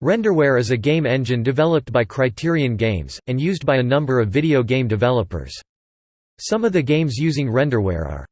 Renderware is a game engine developed by Criterion Games, and used by a number of video game developers. Some of the games using renderware are